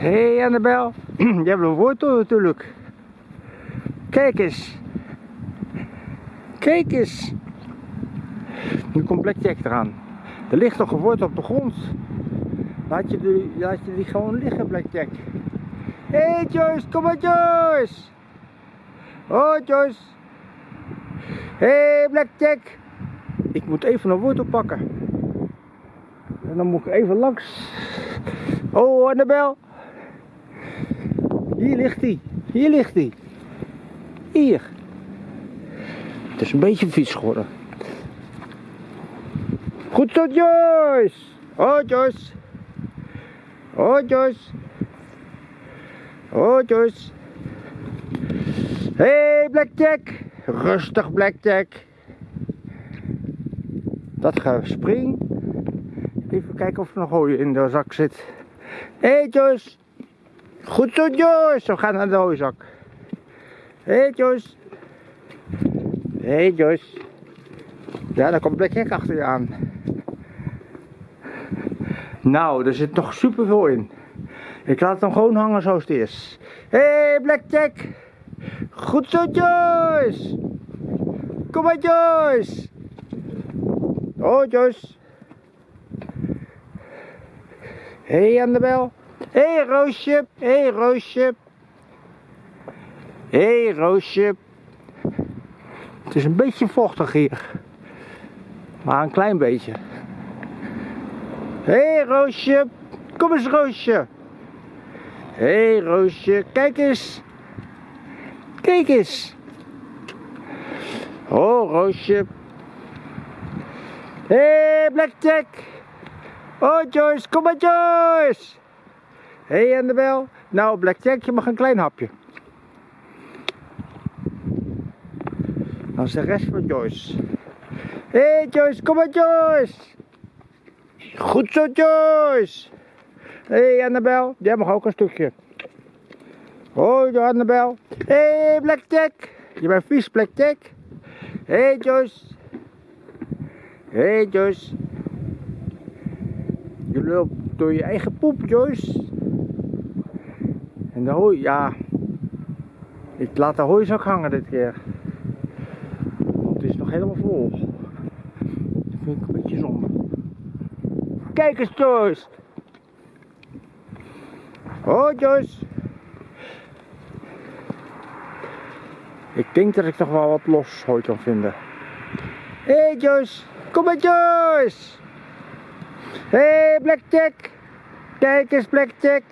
Hey Annabel, je hebt een wortel natuurlijk. Kijk eens. Kijk eens. Nu komt Blackjack eraan. Er ligt nog een wortel op de grond. Laat je die, laat je die gewoon liggen, Blackjack. Hé hey Joyce, kom maar Joyce. Oh Joyce. Hé hey, Blackjack. Ik moet even een wortel pakken. En dan moet ik even langs. Oh Annabel. Hier ligt hij. Hier ligt hij. Hier. Het is een beetje vies geworden. Goed zo Joyce. Oh Joyce. Oh Joyce. Oh Joyce. Hey Blackjack. Rustig Blackjack. Dat spring. Even kijken of er nog hooi in de zak zit. Hey Joyce. Goed zo Joyce. We gaan naar de hooizak. Hé hey Joyce. Hé hey Joyce. Ja, daar komt Blackjack achter je aan. Nou, er zit nog superveel in. Ik laat hem gewoon hangen zoals het is. Hé hey, Blackjack. Goed zo Joyce. Kom maar Joyce. Oh Joyce. Hé hey, Annabel. Hé hey, Roosje. Hé hey, Roosje. Hé hey, Roosje. Het is een beetje vochtig hier. Maar een klein beetje. Hé hey, Roosje. Kom eens Roosje. Hé hey, Roosje. Kijk eens. Kijk eens. Oh Roosje. Hé hey, Blackjack. Oh Joyce. Kom maar Joyce. Hé hey, Annabel. Nou Blackjack je mag een klein hapje. Dan is de rest van Joyce. Hé hey Joyce, kom maar Joyce. Goed zo Joyce. Hé hey, Annabel, jij mag ook een stukje. Hoi Annabel. Hé hey, Blackjack. Je bent vies Blackjack. Hé hey, Joyce. Hé hey, Joyce. Je loopt door je eigen poep Joyce. En de hooi, ja. Ik laat de hooizak hangen dit keer. Want het is nog helemaal vol. Dat vind ik een beetje zonde. Kijk eens Joyce. Oh Joyce. Ik denk dat ik nog wel wat los hooi kan vinden. Hé hey Joyce. Kom maar Joyce. Hé hey, Blackjack. Kijk eens Blackjack.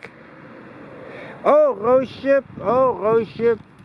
Oh Roosje. Oh Roosje.